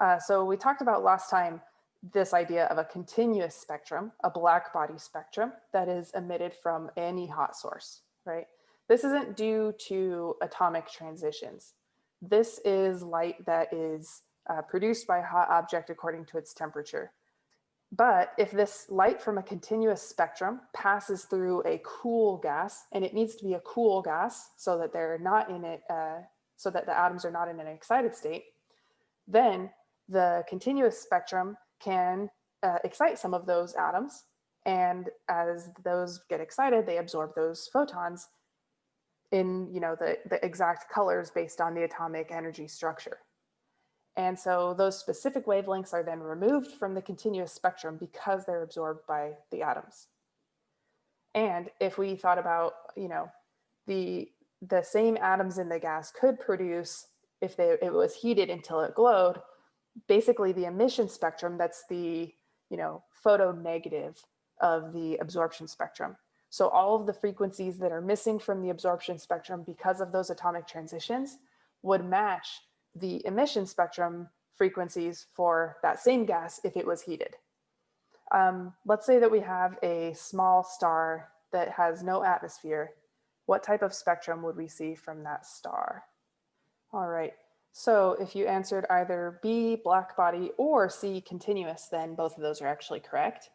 Uh, so we talked about last time this idea of a continuous spectrum, a black body spectrum that is emitted from any hot source, right? This isn't due to atomic transitions. This is light that is uh, produced by a hot object according to its temperature. But if this light from a continuous spectrum passes through a cool gas, and it needs to be a cool gas so that they're not in it, uh, so that the atoms are not in an excited state, then the continuous spectrum can uh, excite some of those atoms. And as those get excited, they absorb those photons in you know, the, the exact colors based on the atomic energy structure. And so those specific wavelengths are then removed from the continuous spectrum because they're absorbed by the atoms. And if we thought about, you know, the, the same atoms in the gas could produce, if they, it was heated until it glowed, basically the emission spectrum, that's the, you know, photo negative of the absorption spectrum. So all of the frequencies that are missing from the absorption spectrum because of those atomic transitions would match the emission spectrum frequencies for that same gas if it was heated. Um, let's say that we have a small star that has no atmosphere. What type of spectrum would we see from that star? All right, so if you answered either B, black body, or C, continuous, then both of those are actually correct.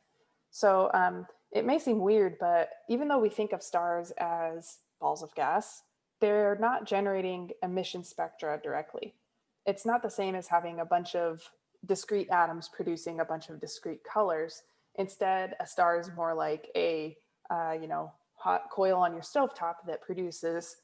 So um, it may seem weird, but even though we think of stars as balls of gas, they're not generating emission spectra directly. It's not the same as having a bunch of discrete atoms producing a bunch of discrete colors. Instead, a star is more like a, uh, you know, hot coil on your stovetop that produces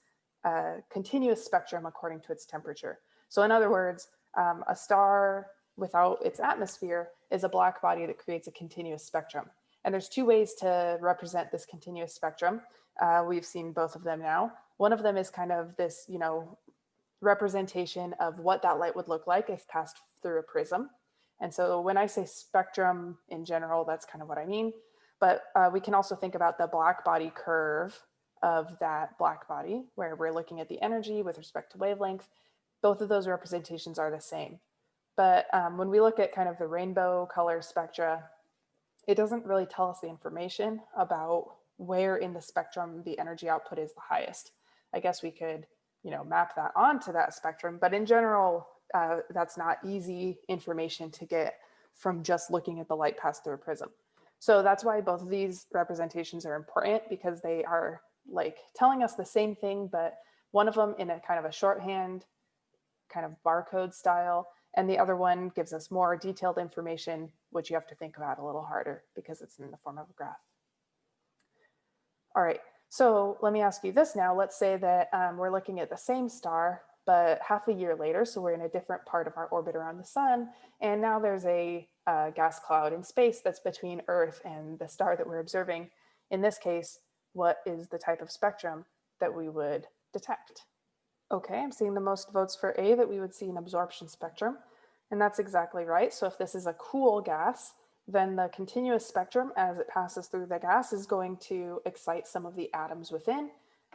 a continuous spectrum according to its temperature. So in other words, um, a star without its atmosphere is a black body that creates a continuous spectrum. And there's two ways to represent this continuous spectrum. Uh, we've seen both of them now. One of them is kind of this, you know, representation of what that light would look like if passed through a prism. And so when I say spectrum in general, that's kind of what I mean. But uh, we can also think about the black body curve of that black body, where we're looking at the energy with respect to wavelength both of those representations are the same. But um, when we look at kind of the rainbow color spectra, it doesn't really tell us the information about where in the spectrum the energy output is the highest. I guess we could, you know, map that onto that spectrum, but in general, uh, that's not easy information to get from just looking at the light pass through a prism. So that's why both of these representations are important because they are like telling us the same thing, but one of them in a kind of a shorthand kind of barcode style. And the other one gives us more detailed information, which you have to think about a little harder because it's in the form of a graph. All right, so let me ask you this now. Let's say that um, we're looking at the same star, but half a year later, so we're in a different part of our orbit around the sun, and now there's a uh, gas cloud in space that's between Earth and the star that we're observing. In this case, what is the type of spectrum that we would detect? Okay, I'm seeing the most votes for A that we would see an absorption spectrum. And that's exactly right. So if this is a cool gas, then the continuous spectrum as it passes through the gas is going to excite some of the atoms within.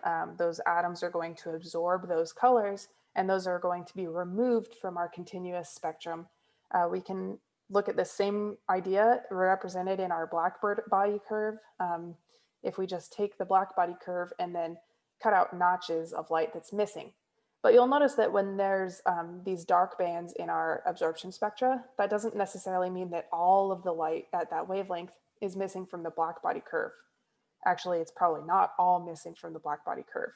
Um, those atoms are going to absorb those colors and those are going to be removed from our continuous spectrum. Uh, we can look at the same idea represented in our black body curve. Um, if we just take the black body curve and then cut out notches of light that's missing. But you'll notice that when there's um, these dark bands in our absorption spectra, that doesn't necessarily mean that all of the light at that wavelength is missing from the black body curve. Actually, it's probably not all missing from the black body curve.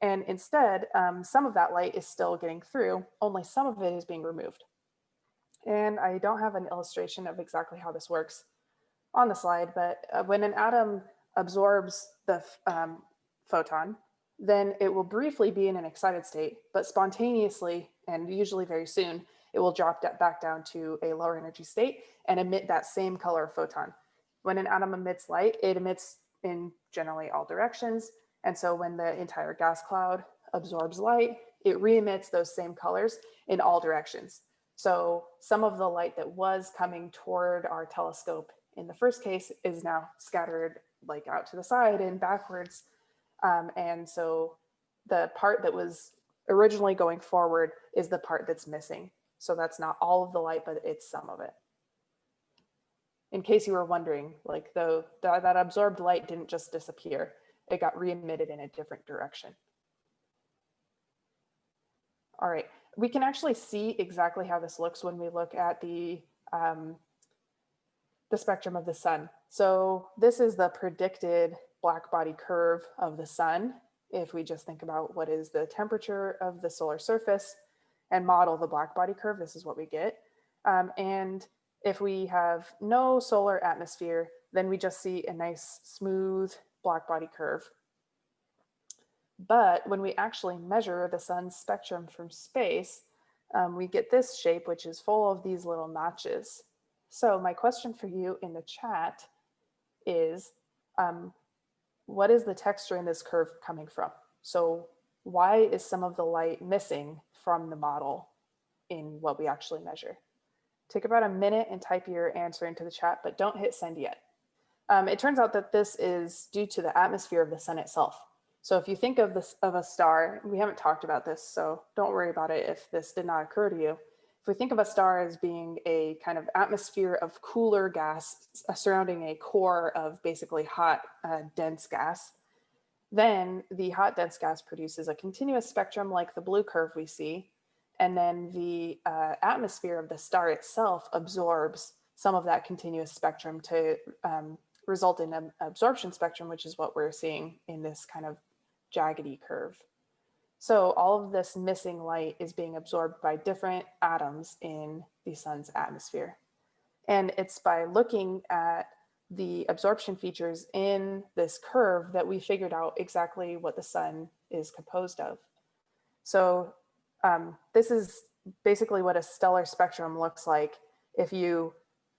And instead, um, some of that light is still getting through, only some of it is being removed. And I don't have an illustration of exactly how this works on the slide, but uh, when an atom absorbs the um, photon, then it will briefly be in an excited state, but spontaneously and usually very soon, it will drop back down to a lower energy state and emit that same color photon. When an atom emits light, it emits in generally all directions. And so when the entire gas cloud absorbs light, it re-emits those same colors in all directions. So some of the light that was coming toward our telescope in the first case is now scattered like out to the side and backwards um, and so the part that was originally going forward is the part that's missing. So that's not all of the light, but it's some of it. In case you were wondering, like the, the that absorbed light didn't just disappear, it got re-emitted in a different direction. All right, we can actually see exactly how this looks when we look at the, um, the spectrum of the sun. So this is the predicted black body curve of the sun. If we just think about what is the temperature of the solar surface and model the black body curve, this is what we get. Um, and if we have no solar atmosphere, then we just see a nice smooth black body curve. But when we actually measure the sun's spectrum from space, um, we get this shape, which is full of these little notches. So my question for you in the chat is, um, what is the texture in this curve coming from? So why is some of the light missing from the model in what we actually measure? Take about a minute and type your answer into the chat, but don't hit send yet. Um, it turns out that this is due to the atmosphere of the sun itself. So if you think of this of a star, we haven't talked about this, so don't worry about it if this did not occur to you. If we think of a star as being a kind of atmosphere of cooler gas uh, surrounding a core of basically hot, uh, dense gas, then the hot dense gas produces a continuous spectrum like the blue curve we see. And then the uh, atmosphere of the star itself absorbs some of that continuous spectrum to um, result in an absorption spectrum, which is what we're seeing in this kind of jaggedy curve. So all of this missing light is being absorbed by different atoms in the sun's atmosphere. And it's by looking at the absorption features in this curve that we figured out exactly what the sun is composed of. So um, this is basically what a stellar spectrum looks like if you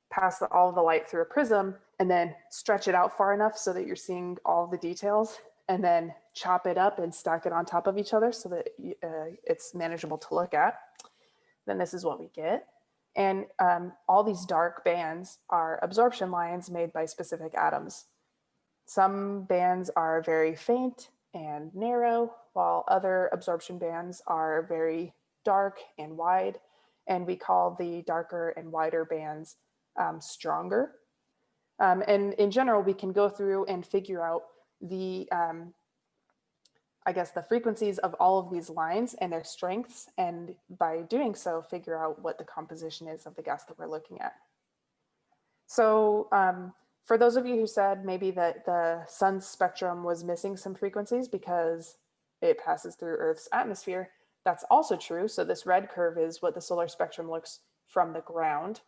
pass the, all the light through a prism and then stretch it out far enough so that you're seeing all the details and then chop it up and stack it on top of each other so that uh, it's manageable to look at. Then this is what we get. And um, all these dark bands are absorption lines made by specific atoms. Some bands are very faint and narrow, while other absorption bands are very dark and wide. And we call the darker and wider bands um, stronger. Um, and in general, we can go through and figure out the, um, I guess, the frequencies of all of these lines and their strengths. And by doing so, figure out what the composition is of the gas that we're looking at. So um, for those of you who said maybe that the sun's spectrum was missing some frequencies because it passes through Earth's atmosphere, that's also true. So this red curve is what the solar spectrum looks from the ground.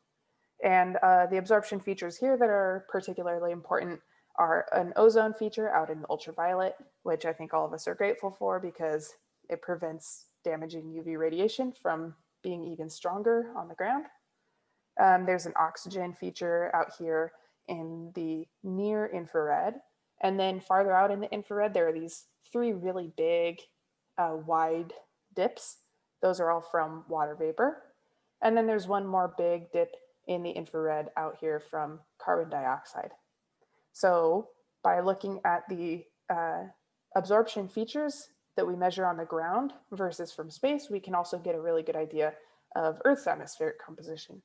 And uh, the absorption features here that are particularly important are an ozone feature out in the ultraviolet, which I think all of us are grateful for because it prevents damaging UV radiation from being even stronger on the ground. Um, there's an oxygen feature out here in the near infrared. And then farther out in the infrared, there are these three really big uh, wide dips. Those are all from water vapor. And then there's one more big dip in the infrared out here from carbon dioxide. So by looking at the uh, absorption features that we measure on the ground versus from space, we can also get a really good idea of Earth's atmospheric composition.